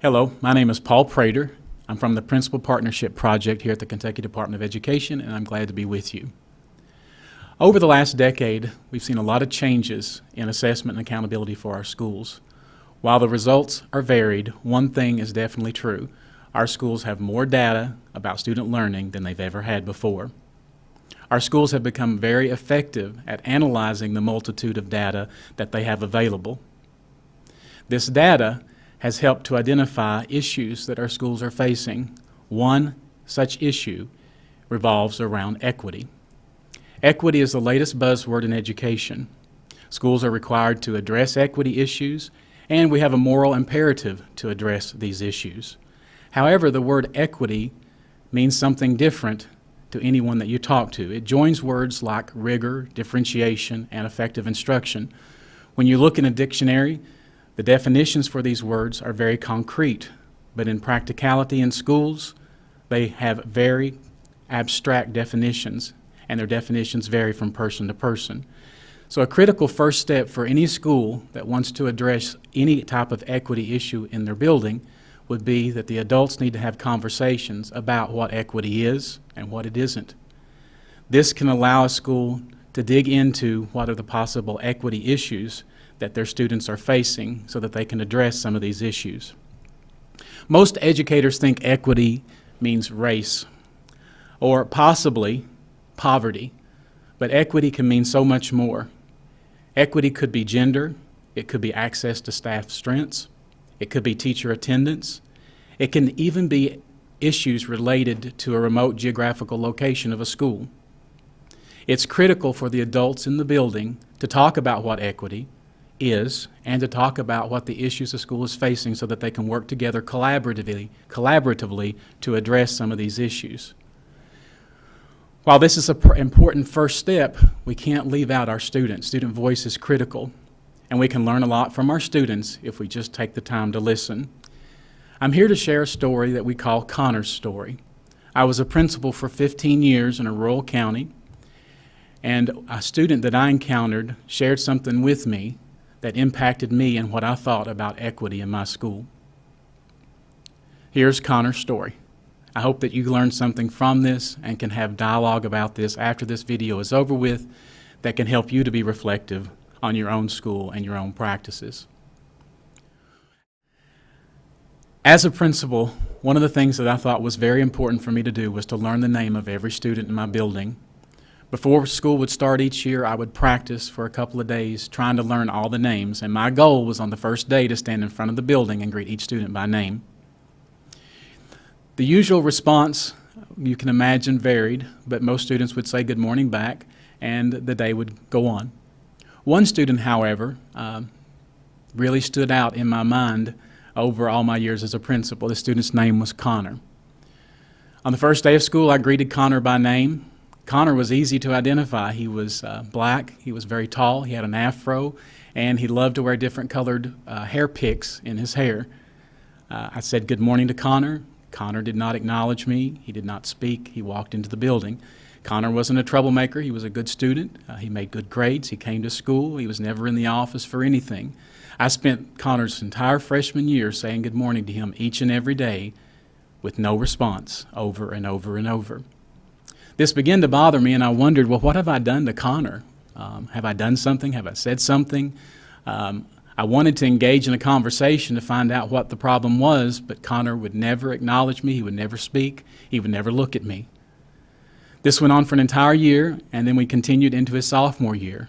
Hello, my name is Paul Prater. I'm from the Principal Partnership Project here at the Kentucky Department of Education, and I'm glad to be with you. Over the last decade, we've seen a lot of changes in assessment and accountability for our schools. While the results are varied, one thing is definitely true. Our schools have more data about student learning than they've ever had before. Our schools have become very effective at analyzing the multitude of data that they have available. This data has helped to identify issues that our schools are facing. One such issue revolves around equity. Equity is the latest buzzword in education. Schools are required to address equity issues, and we have a moral imperative to address these issues. However, the word equity means something different to anyone that you talk to. It joins words like rigor, differentiation, and effective instruction. When you look in a dictionary, the definitions for these words are very concrete, but in practicality in schools, they have very abstract definitions, and their definitions vary from person to person. So a critical first step for any school that wants to address any type of equity issue in their building would be that the adults need to have conversations about what equity is and what it isn't. This can allow a school to dig into what are the possible equity issues that their students are facing so that they can address some of these issues. Most educators think equity means race or possibly poverty, but equity can mean so much more. Equity could be gender, it could be access to staff strengths, it could be teacher attendance, it can even be issues related to a remote geographical location of a school. It's critical for the adults in the building to talk about what equity is and to talk about what the issues the school is facing so that they can work together collaboratively, collaboratively to address some of these issues. While this is an important first step, we can't leave out our students. Student voice is critical, and we can learn a lot from our students if we just take the time to listen. I'm here to share a story that we call Connor's story. I was a principal for 15 years in a rural county, and a student that I encountered shared something with me that impacted me and what I thought about equity in my school. Here's Connor's story. I hope that you learned something from this and can have dialogue about this after this video is over with that can help you to be reflective on your own school and your own practices. As a principal, one of the things that I thought was very important for me to do was to learn the name of every student in my building before school would start each year, I would practice for a couple of days trying to learn all the names, and my goal was on the first day to stand in front of the building and greet each student by name. The usual response, you can imagine, varied, but most students would say good morning back, and the day would go on. One student, however, uh, really stood out in my mind over all my years as a principal. The student's name was Connor. On the first day of school, I greeted Connor by name. Connor was easy to identify. He was uh, black, he was very tall, he had an afro, and he loved to wear different colored uh, hair picks in his hair. Uh, I said good morning to Connor. Connor did not acknowledge me. He did not speak. He walked into the building. Connor wasn't a troublemaker. He was a good student. Uh, he made good grades. He came to school. He was never in the office for anything. I spent Connor's entire freshman year saying good morning to him each and every day with no response over and over and over this began to bother me, and I wondered, well, what have I done to Connor? Um, have I done something? Have I said something? Um, I wanted to engage in a conversation to find out what the problem was, but Connor would never acknowledge me. He would never speak. He would never look at me. This went on for an entire year, and then we continued into his sophomore year.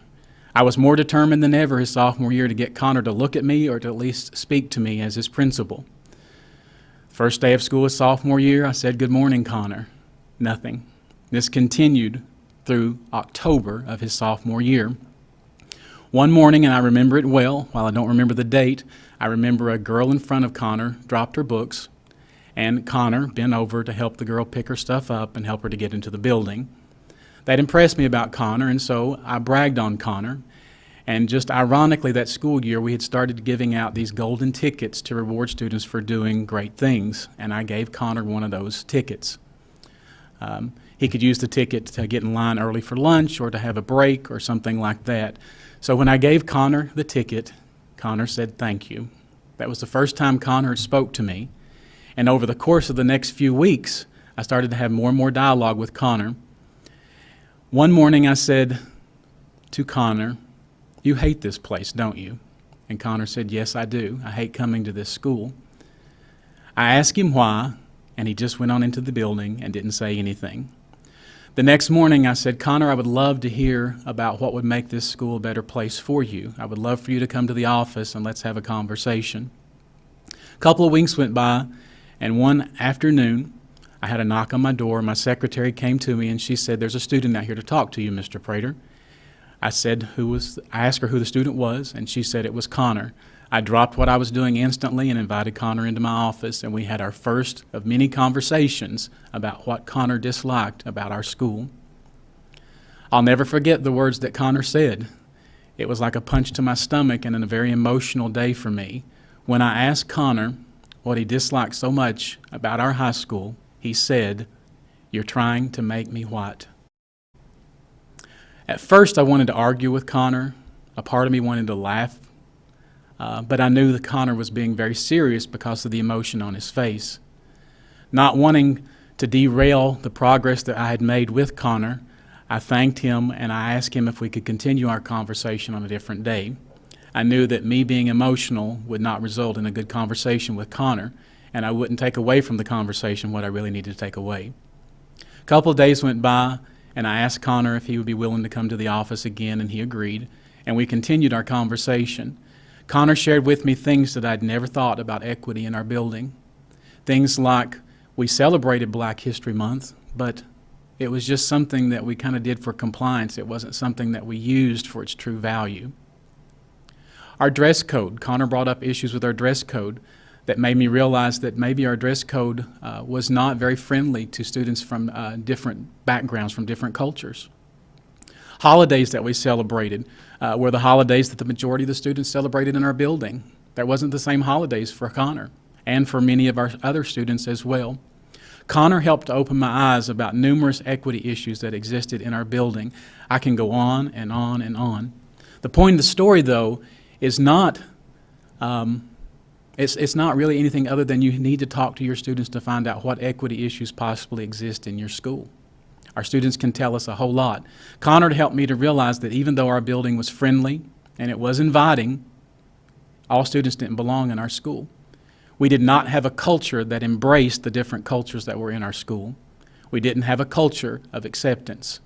I was more determined than ever his sophomore year to get Connor to look at me or to at least speak to me as his principal. First day of school his sophomore year, I said, Good morning, Connor. Nothing. This continued through October of his sophomore year. One morning, and I remember it well, while I don't remember the date, I remember a girl in front of Connor dropped her books, and Connor bent over to help the girl pick her stuff up and help her to get into the building. That impressed me about Connor, and so I bragged on Connor. And just ironically, that school year, we had started giving out these golden tickets to reward students for doing great things, and I gave Connor one of those tickets. Um, he could use the ticket to get in line early for lunch or to have a break or something like that. So when I gave Connor the ticket, Connor said thank you. That was the first time Connor spoke to me. And over the course of the next few weeks, I started to have more and more dialogue with Connor. One morning I said to Connor, You hate this place, don't you? And Connor said, Yes, I do. I hate coming to this school. I asked him why, and he just went on into the building and didn't say anything. The next morning, I said, Connor, I would love to hear about what would make this school a better place for you. I would love for you to come to the office and let's have a conversation. A couple of weeks went by, and one afternoon, I had a knock on my door. My secretary came to me and she said, There's a student out here to talk to you, Mr. Prater. I said who was I asked her who the student was, and she said it was Connor. I dropped what I was doing instantly and invited Connor into my office, and we had our first of many conversations about what Connor disliked about our school. I'll never forget the words that Connor said. It was like a punch to my stomach and in a very emotional day for me. When I asked Connor what he disliked so much about our high school, he said, You're trying to make me what? At first, I wanted to argue with Connor. A part of me wanted to laugh uh, but I knew that Connor was being very serious because of the emotion on his face. Not wanting to derail the progress that I had made with Connor, I thanked him and I asked him if we could continue our conversation on a different day. I knew that me being emotional would not result in a good conversation with Connor, and I wouldn't take away from the conversation what I really needed to take away. A couple of days went by, and I asked Connor if he would be willing to come to the office again, and he agreed, and we continued our conversation. Connor shared with me things that I'd never thought about equity in our building. Things like we celebrated Black History Month, but it was just something that we kind of did for compliance. It wasn't something that we used for its true value. Our dress code, Connor brought up issues with our dress code that made me realize that maybe our dress code uh, was not very friendly to students from uh, different backgrounds, from different cultures holidays that we celebrated uh, were the holidays that the majority of the students celebrated in our building. That wasn't the same holidays for Connor and for many of our other students as well. Connor helped to open my eyes about numerous equity issues that existed in our building. I can go on and on and on. The point of the story, though, is not um, it's, it's not really anything other than you need to talk to your students to find out what equity issues possibly exist in your school. Our students can tell us a whole lot. Connor helped me to realize that even though our building was friendly and it was inviting, all students didn't belong in our school. We did not have a culture that embraced the different cultures that were in our school. We didn't have a culture of acceptance.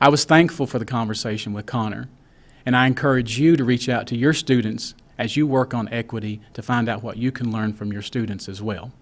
I was thankful for the conversation with Connor, and I encourage you to reach out to your students as you work on equity to find out what you can learn from your students as well.